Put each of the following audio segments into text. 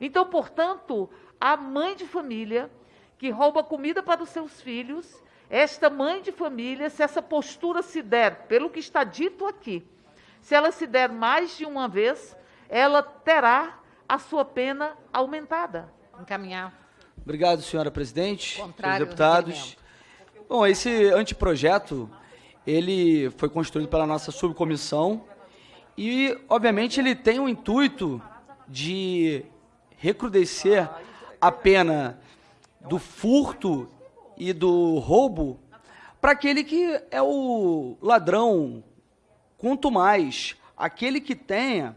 Então, portanto, a mãe de família que rouba comida para os seus filhos, esta mãe de família, se essa postura se der, pelo que está dito aqui, se ela se der mais de uma vez, ela terá a sua pena aumentada. Encaminhar. Obrigado, senhora presidente, Contrário senhores deputados. Bom, esse anteprojeto, ele foi construído pela nossa subcomissão e, obviamente, ele tem o intuito de recrudescer a pena do furto e do roubo para aquele que é o ladrão, quanto mais aquele que tenha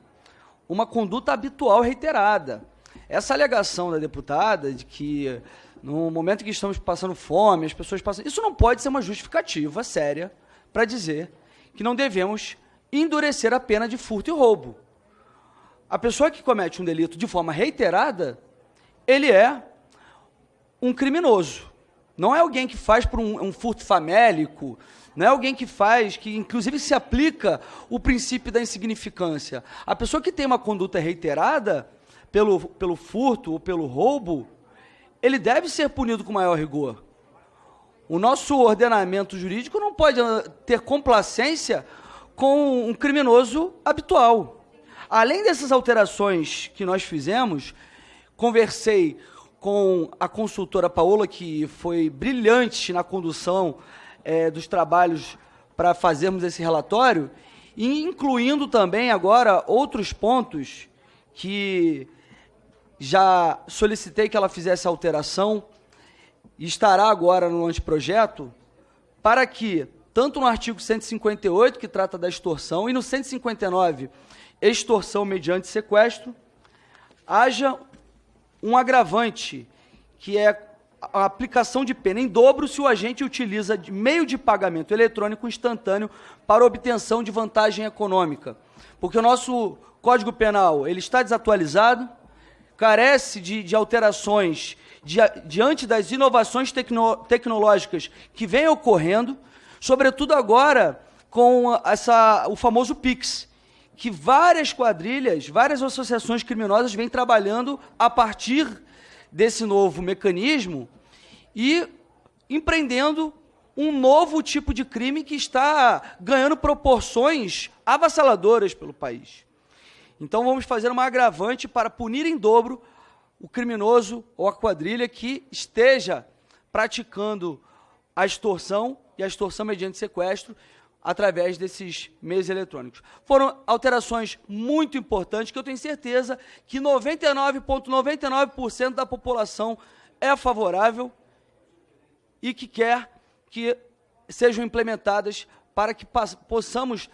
uma conduta habitual reiterada. Essa alegação da deputada de que no momento que estamos passando fome, as pessoas passam. Isso não pode ser uma justificativa séria para dizer que não devemos endurecer a pena de furto e roubo. A pessoa que comete um delito de forma reiterada, ele é um criminoso. Não é alguém que faz por um, um, furto famélico, não é alguém que faz, que inclusive se aplica o princípio da insignificância. A pessoa que tem uma conduta reiterada pelo, pelo furto ou pelo roubo, ele deve ser punido com maior rigor. O nosso ordenamento jurídico não pode ter complacência com um criminoso habitual. Além dessas alterações que nós fizemos, conversei com a consultora Paola, que foi brilhante na condução é, dos trabalhos para fazermos esse relatório, e incluindo também agora outros pontos que já solicitei que ela fizesse alteração, e estará agora no anteprojeto, para que, tanto no artigo 158, que trata da extorsão, e no 159, extorsão mediante sequestro, haja um agravante, que é a aplicação de pena em dobro se o agente utiliza de meio de pagamento eletrônico instantâneo para obtenção de vantagem econômica. Porque o nosso Código Penal ele está desatualizado, carece de, de alterações di, diante das inovações tecno, tecnológicas que vêm ocorrendo, sobretudo agora com essa, o famoso PIX, que várias quadrilhas, várias associações criminosas vêm trabalhando a partir desse novo mecanismo e empreendendo um novo tipo de crime que está ganhando proporções avassaladoras pelo país. Então vamos fazer uma agravante para punir em dobro o criminoso ou a quadrilha que esteja praticando a extorsão e a extorsão mediante sequestro através desses meios eletrônicos. Foram alterações muito importantes que eu tenho certeza que 99,99% ,99 da população é favorável e que quer que sejam implementadas para que possamos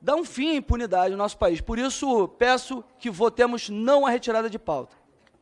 dar um fim à impunidade no nosso país. Por isso, peço que votemos não a retirada de pauta.